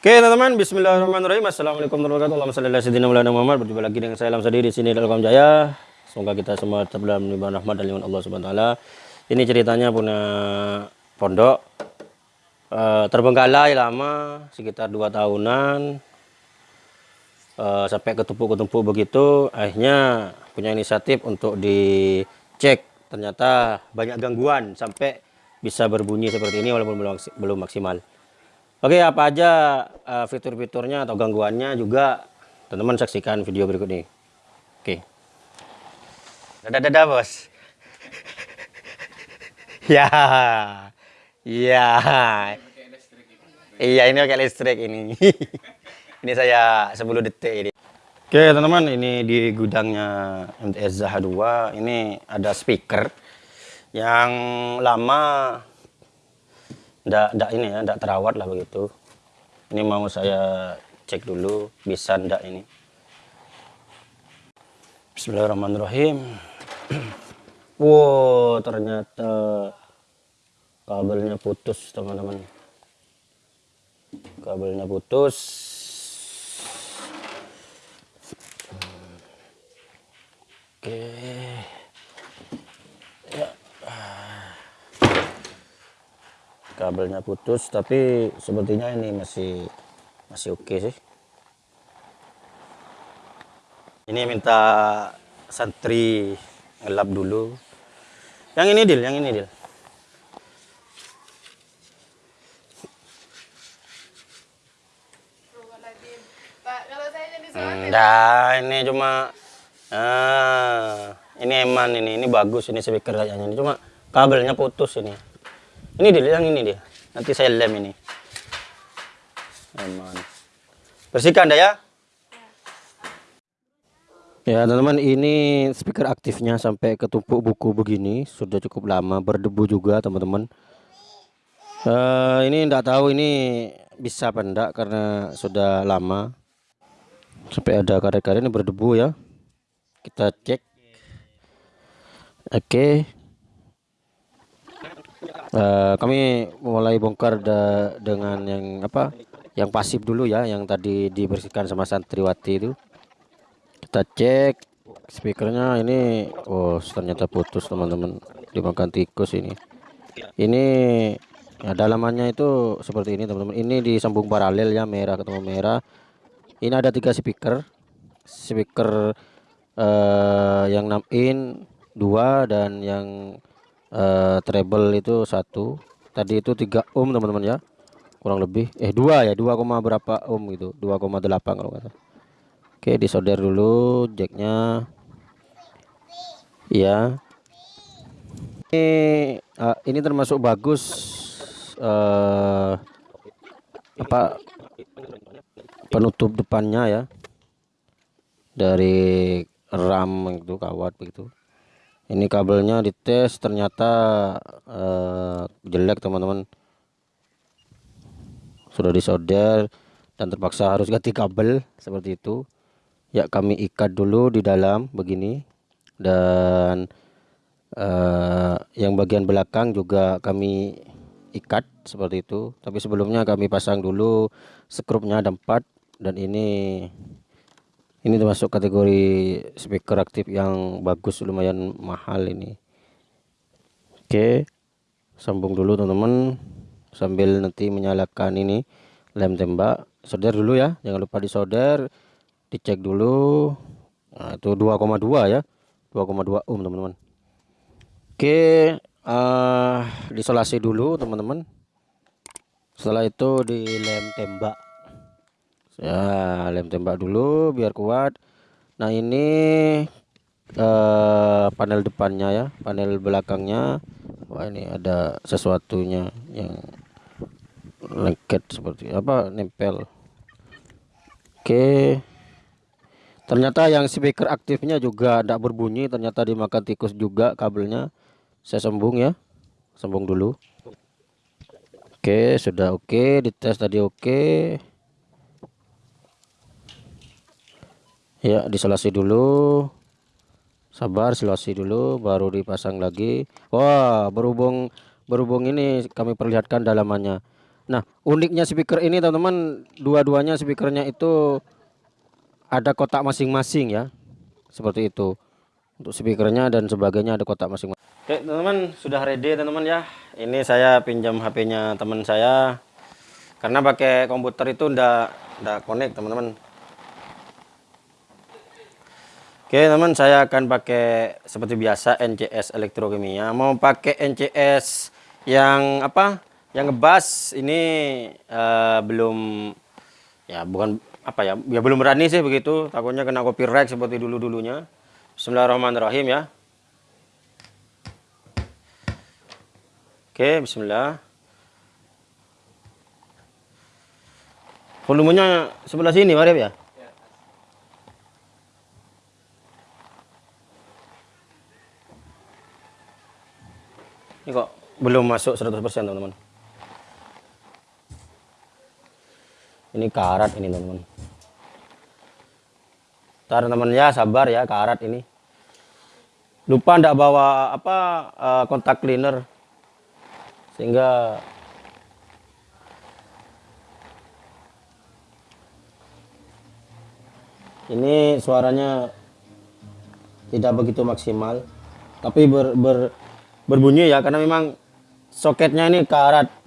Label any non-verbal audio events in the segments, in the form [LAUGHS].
Oke teman-teman, Bismillahirrahmanirrahim. Assalamualaikum warahmatullahi wabarakatuh. Muhammad. Berjumpa lagi dengan saya Sadi di sini dalam Jaya. Semoga kita semua tetap dalam limpahan rahmat dan limpahan Allah Subhanahu Taala. Ini ceritanya punya pondok uh, terbengkalai lama, sekitar dua tahunan. Uh, sampai ketumpuk-ketumpuk begitu, akhirnya punya inisiatif untuk dicek. Ternyata banyak gangguan sampai bisa berbunyi seperti ini walaupun belum maksimal. Oke, apa aja uh, fitur-fiturnya atau gangguannya juga teman-teman saksikan video berikut ini. Oke. Dadah-dadah, Bos. [LAUGHS] ya. Iya. Iya, ini pakai listrik ini. [LAUGHS] ini saya 10 detik ini. Oke, teman-teman, ini di gudangnya MTS Zaha 2. Ini ada speaker yang lama ndak ndak ini ya ndak terawat lah begitu. Ini mau saya cek dulu bisa ndak ini. Bismillahirrahmanirrahim. [CLEARS THROAT] Wow ternyata kabelnya putus teman-teman. Kabelnya putus. Oke. okay. Kabelnya putus tapi sepertinya ini masih masih oke okay sih. Ini minta santri ngelap dulu. Yang ini deal yang ini deal Nah, ini cuma ah, ini eman ini, ini bagus ini speaker kayaknya ini. Cuma kabelnya putus ini. Ini dia, yang ini dia. Nanti saya lem ini. Aman. Bersihkan dah ya. Ya teman-teman ini speaker aktifnya sampai ketumpuk buku begini sudah cukup lama berdebu juga teman-teman. Uh, ini tidak tahu ini bisa apa enggak karena sudah lama sampai ada karet-karet ini berdebu ya. Kita cek. Oke. Okay uh, kami mulai bongkar da, dengan yang apa yang pasif dulu ya yang tadi dibersihkan sama santriwati itu. Kita cek speakernya ini oh ternyata putus teman-teman. Dimakan tikus ini. Ini ya dalamannya itu seperti ini teman-teman. Ini disambung paralel ya merah ketemu merah. Ini ada tiga speaker. Speaker uh, yang 6 in dua dan yang uh, treble itu satu. Tadi itu 3 ohm teman-teman ya. Kurang lebih. Eh dua ya. 2, berapa ohm gitu. 2,8 kalau kata oke disolder dulu jacknya. Ya ini uh, ini termasuk bagus uh, apa penutup depannya ya. Dari RAM itu kawat begitu ini kabelnya dites ternyata uh, jelek teman-teman. Sudah disolder dan terpaksa harus [LAUGHS] ganti kabel seperti itu. Ya kami ikat dulu di dalam begini. Dan uh, yang bagian belakang juga kami ikat seperti itu. Tapi sebelumnya kami pasang dulu skrupnya ada empat dan ini ini termasuk kategori speaker aktif yang bagus lumayan mahal ini. Oke sambung dulu teman-teman. Sambil nanti menyalakan ini lem tembak. Solder dulu ya jangan lupa disolder. Dicek dulu. Nah, itu 2,2 ya. 2,2 ohm teman-teman. Oke uh, disolasi dulu teman-teman. Setelah itu di lem tembak ya lem tembak dulu biar kuat. Nah ini eh, panel depannya ya panel belakangnya. Wah ini ada sesuatunya yang lengket seperti apa nempel. Oke. Ternyata yang speaker aktifnya juga tidak berbunyi. Ternyata dimakan tikus juga kabelnya. Saya sambung ya. Sambung dulu. Oke sudah oke. Dites tadi oke ya diselasi dulu sabar selasi dulu baru dipasang lagi wah berhubung berhubung ini kami perlihatkan dalamannya Nah, uniknya speaker ini teman-teman, dua-duanya speakernya itu ada kotak masing-masing ya. Seperti itu. Untuk speakernya dan sebagainya ada kotak masing-masing. Oke, teman-teman, sudah ready teman-teman ya. Ini saya pinjam HP-nya teman saya. Karena pakai komputer itu ndak ndak connect, teman-teman. Oke, teman, saya akan pakai seperti biasa NCS Elektrokimia. Mau pakai NCS yang apa? yang ngebas ini uh, belum ya bukan apa ya ya belum berani sih begitu. Takutnya kena copyright seperti dulu dulunya Bismillahirrahmanirrahim ya. Oke Bismillah. Volumenya sebelah sini Marif ya ini kok belum masuk 100% teman-teman. Ini karat ini teman-teman. Ntar teman ya sabar ya karat ini. Lupa ndak bawa apa uh, kontak cleaner. Sehingga ini suaranya tidak begitu maksimal. Tapi ber, ber, berbunyi ya karena memang soketnya ini karat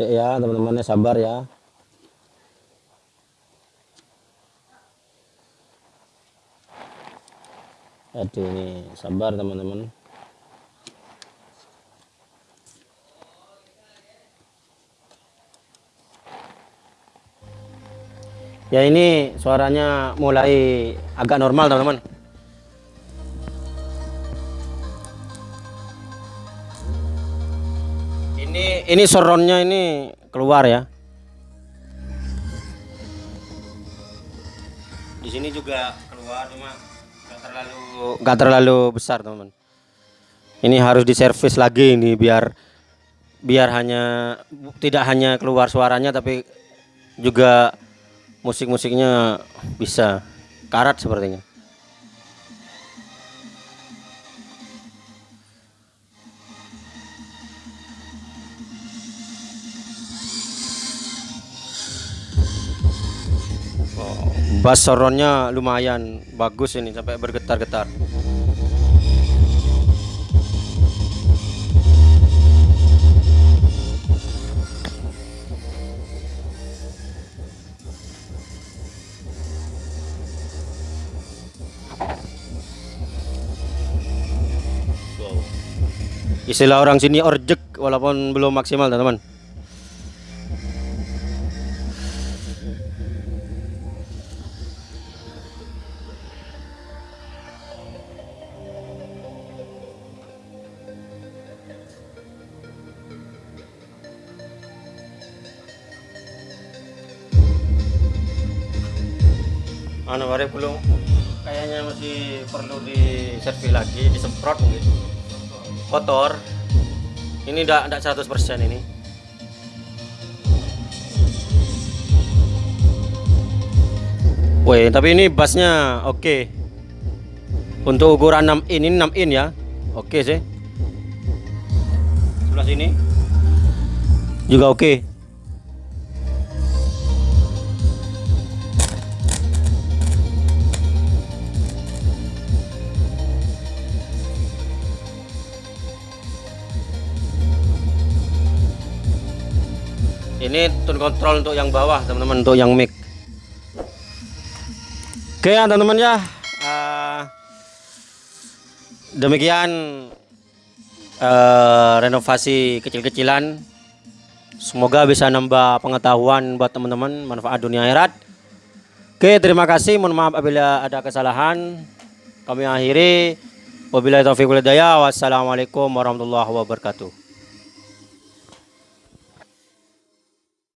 ya teman-temannya sabar ya. Aduh ini sabar teman-teman. Ya ini suaranya mulai agak normal teman-teman ini ini soronnya ini keluar ya. Di sini juga keluar cuma nggak terlalu nggak terlalu besar teman ini harus diservis lagi ini biar biar hanya tidak hanya keluar suaranya tapi juga musik-musiknya bisa karat sepertinya bass soronnya lumayan bagus ini sampai bergetar-getar. Istilah orang sini orjek walaupun belum maksimal teman-teman anu hari belum kayaknya masih perlu diservis lagi disemprot mungkin kotor ini enggak 100% ini Woi, tapi ini bassnya oke. Okay. Untuk ukuran 6 in ini 6 in ya. Oke okay sih. Sebelah sini juga oke. Okay. Ini tune control untuk yang bawah teman-teman untuk yang mic. Oke ya teman-teman ya. Uh, demikian uh, renovasi kecil-kecilan. Semoga bisa nambah pengetahuan buat teman-teman manfaat dunia akhirat. Oke terima kasih. Mohon maaf apabila ada kesalahan. Kami akhiri. Wabillahi taufiq wassalamualaikum warahmatullahi wabarakatuh